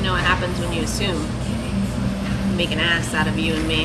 You know what happens when you assume. Make an ass out of you and me.